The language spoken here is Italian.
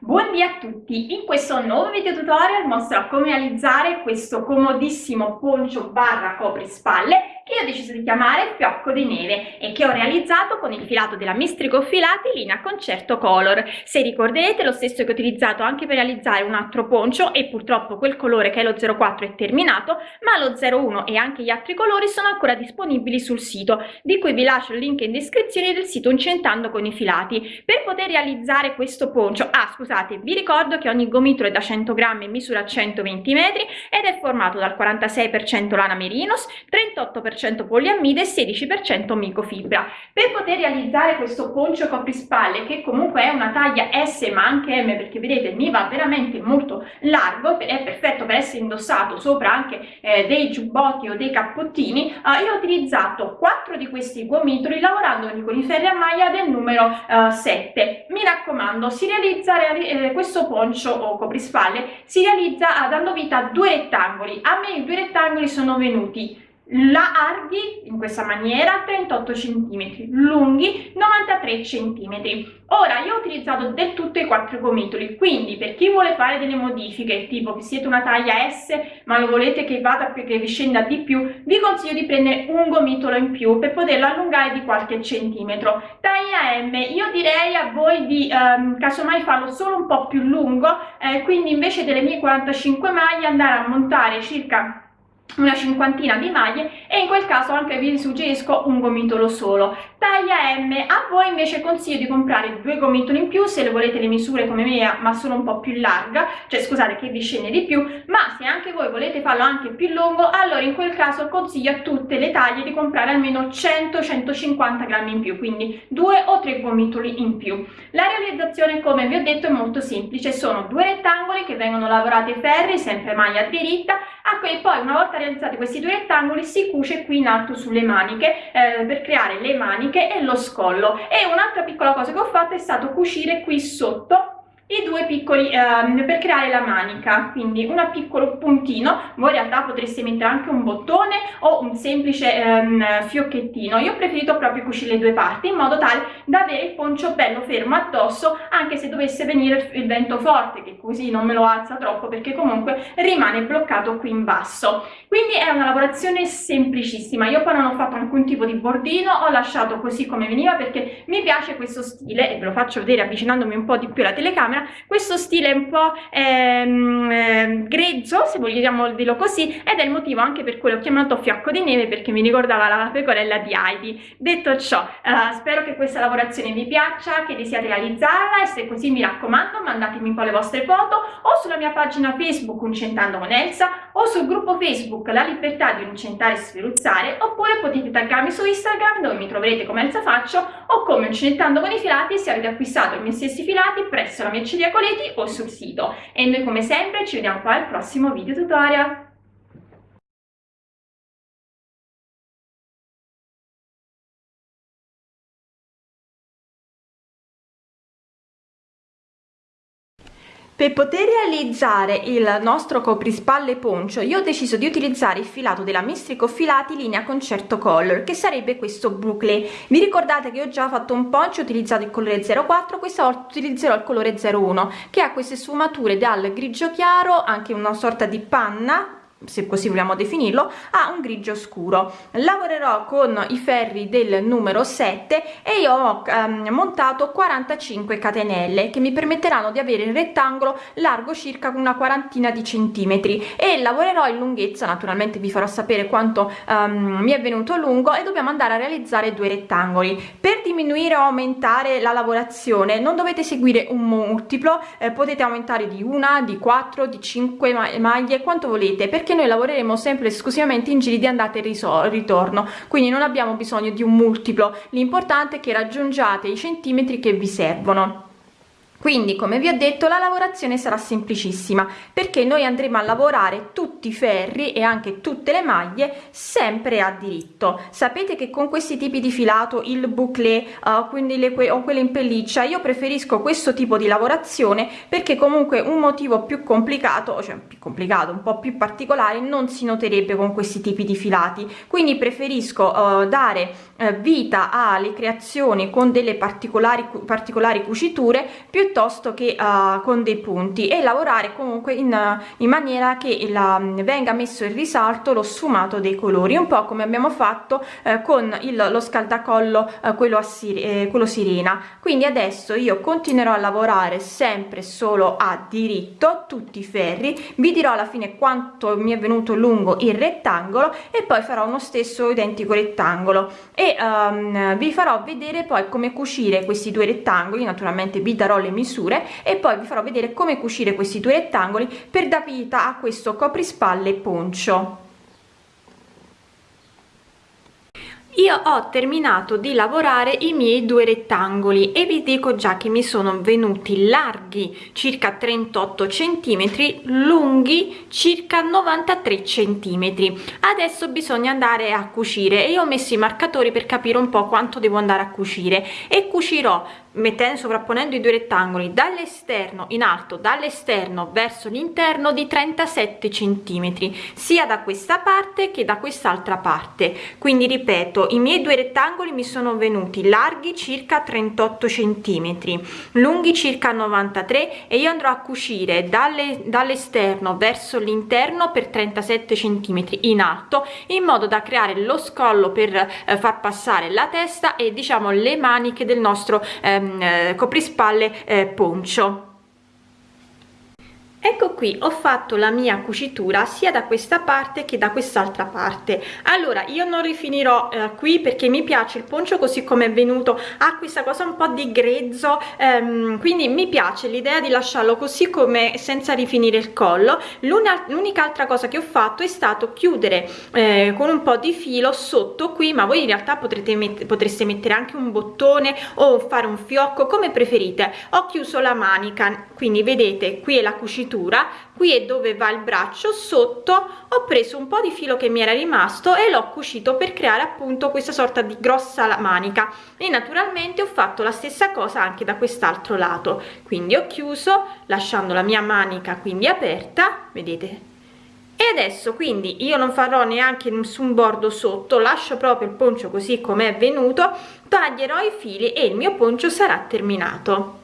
Buondì a tutti! In questo nuovo video tutorial mostrerò come realizzare questo comodissimo poncio barra coprispalle che io ho deciso di chiamare fiocco di neve e che ho realizzato con il filato della Mistrico Filati linea Concerto Color. Se ricorderete lo stesso che ho utilizzato anche per realizzare un altro poncio e purtroppo quel colore che è lo 04 è terminato, ma lo 01 e anche gli altri colori sono ancora disponibili sul sito, di cui vi lascio il link in descrizione del sito Incentando con i filati. Per poter realizzare questo poncio, ah scusate, vi ricordo che ogni gomitolo è da 100 grammi e misura 120 metri ed è formato dal 46% lana merinos, 38% 40% poliammide e 16% micofibra. Per poter realizzare questo poncio coprispalle, che comunque è una taglia S ma anche M, perché vedete mi va veramente molto largo, è perfetto per essere indossato sopra anche eh, dei giubbotti o dei cappottini, eh, io ho utilizzato 4 di questi gomitoli lavorando con i ferri a maglia del numero eh, 7. Mi raccomando, si realizza eh, questo poncio o coprispalle si realizza ah, dando vita a due rettangoli. A me i due rettangoli sono venuti larghi in questa maniera 38 cm lunghi 93 cm ora io ho utilizzato del tutto i quattro gomitoli quindi per chi vuole fare delle modifiche tipo che siete una taglia S ma lo volete che vada più che vi scenda di più vi consiglio di prendere un gomitolo in più per poterlo allungare di qualche centimetro. Taglia M io direi a voi di ehm, casomai farlo solo un po più lungo eh, quindi invece delle mie 45 maglie andare a montare circa una cinquantina di maglie e in quel caso anche vi suggerisco un gomitolo solo taglia M. A voi invece consiglio di comprare due gomitoli in più se le volete le misure come me ma solo un po' più larga cioè scusate che vi scende di più ma se anche voi volete farlo anche più lungo allora in quel caso consiglio a tutte le taglie di comprare almeno 100-150 grammi in più quindi due o tre gomitoli in più. La realizzazione come vi ho detto è molto semplice sono due rettangoli che vengono lavorati ferri sempre maglia diritta a cui poi una volta realizzati questi due rettangoli si cuce qui in alto sulle maniche eh, per creare le maniche e lo scollo. E un'altra piccola cosa che ho fatto è stato cucire qui sotto i due piccoli ehm, per creare la manica. Quindi un piccolo puntino voi in realtà potreste mettere anche un bottone o un semplice ehm, fiocchettino. Io ho preferito proprio cucire le due parti in modo tale da avere il poncio bello fermo addosso anche se dovesse venire il vento forte che così non me lo alza troppo perché comunque rimane bloccato qui in basso. Quindi è una lavorazione semplicissima. Io poi non ho fatto alcun tipo di bordino ho lasciato così come veniva perché mi piace questo stile e ve lo faccio vedere avvicinandomi un po di più alla telecamera questo stile un po' ehm, ehm, grezzo se vogliamo dirlo così ed è il motivo anche per cui l'ho chiamato fiocco di neve perché mi ricordava la pecorella di Heidi. Detto ciò uh, spero che questa lavorazione vi piaccia che desiate realizzarla e se così mi raccomando mandatemi un po' le vostre foto o sulla mia pagina facebook Uncentando con Elsa o sul gruppo facebook La Libertà di Uncentare e Sferuzzare oppure potete taggarmi su Instagram dove mi troverete come Elsa Faccio o come Uncentando con i filati se avete acquistato i miei stessi filati presso la mia Merceria Coleti o sul sito. E noi come sempre ci vediamo poi al prossimo video tutorial Per poter realizzare il nostro coprispalle poncio io ho deciso di utilizzare il filato della Mistrico Filati linea Concerto Color che sarebbe questo boucle. Vi ricordate che ho già fatto un poncio utilizzato il colore 04, questa volta utilizzerò il colore 01 che ha queste sfumature dal grigio chiaro, anche una sorta di panna se così vogliamo definirlo ha un grigio scuro. Lavorerò con i ferri del numero 7 e io ho um, montato 45 catenelle che mi permetteranno di avere il rettangolo largo circa una quarantina di centimetri. E lavorerò in lunghezza naturalmente vi farò sapere quanto um, mi è venuto lungo e dobbiamo andare a realizzare due rettangoli. Per diminuire o aumentare la lavorazione non dovete seguire un multiplo eh, potete aumentare di una di 4 di 5 maglie quanto volete perché noi lavoreremo sempre esclusivamente in giri di andata e ritorno quindi non abbiamo bisogno di un multiplo. L'importante è che raggiungiate i centimetri che vi servono quindi come vi ho detto la lavorazione sarà semplicissima perché noi andremo a lavorare tutti i ferri e anche tutte le maglie sempre a diritto. Sapete che con questi tipi di filato il bouclé uh, quindi le que o quelle in pelliccia io preferisco questo tipo di lavorazione perché comunque un motivo più complicato cioè più complicato un po più particolare non si noterebbe con questi tipi di filati. Quindi preferisco uh, dare uh, vita alle creazioni con delle particolari particolari cuciture piuttosto piuttosto che uh, con dei punti e lavorare comunque in, in maniera che la, venga messo in risalto lo sfumato dei colori un po come abbiamo fatto eh, con il, lo scaldacollo eh, quello, a sir eh, quello sirena. Quindi adesso io continuerò a lavorare sempre solo a diritto tutti i ferri vi dirò alla fine quanto mi è venuto lungo il rettangolo e poi farò uno stesso identico rettangolo. E um, vi farò vedere poi come cucire questi due rettangoli naturalmente vi darò le misure e poi vi farò vedere come cucire questi due rettangoli per dar vita a questo coprispalle poncio io ho terminato di lavorare i miei due rettangoli e vi dico già che mi sono venuti larghi circa 38 centimetri lunghi circa 93 centimetri. Adesso bisogna andare a cucire e io ho messo i marcatori per capire un po quanto devo andare a cucire e cucirò mettendo sovrapponendo i due rettangoli dall'esterno in alto dall'esterno verso l'interno di 37 centimetri sia da questa parte che da quest'altra parte. Quindi ripeto i miei due rettangoli mi sono venuti larghi circa 38 centimetri lunghi circa 93 e io andrò a cucire dall'esterno verso l'interno per 37 centimetri in alto in modo da creare lo scollo per eh, far passare la testa e diciamo le maniche del nostro eh, ehm, eh, coprispalle eh, poncio ecco qui ho fatto la mia cucitura sia da questa parte che da quest'altra parte. Allora io non rifinirò eh, qui perché mi piace il poncio così come è venuto. Ha questa cosa un po di grezzo ehm, quindi mi piace l'idea di lasciarlo così come senza rifinire il collo. L'unica altra cosa che ho fatto è stato chiudere eh, con un po di filo sotto qui ma voi in realtà potrete met potreste mettere anche un bottone o fare un fiocco come preferite. Ho chiuso la manica quindi vedete qui è la cucitura cintura qui è dove va il braccio sotto ho preso un po di filo che mi era rimasto e l'ho cucito per creare appunto questa sorta di grossa manica. E naturalmente ho fatto la stessa cosa anche da quest'altro lato. Quindi ho chiuso lasciando la mia manica quindi aperta vedete? E adesso quindi io non farò neanche nessun bordo sotto lascio proprio il poncio così come è venuto taglierò i fili e il mio poncio sarà terminato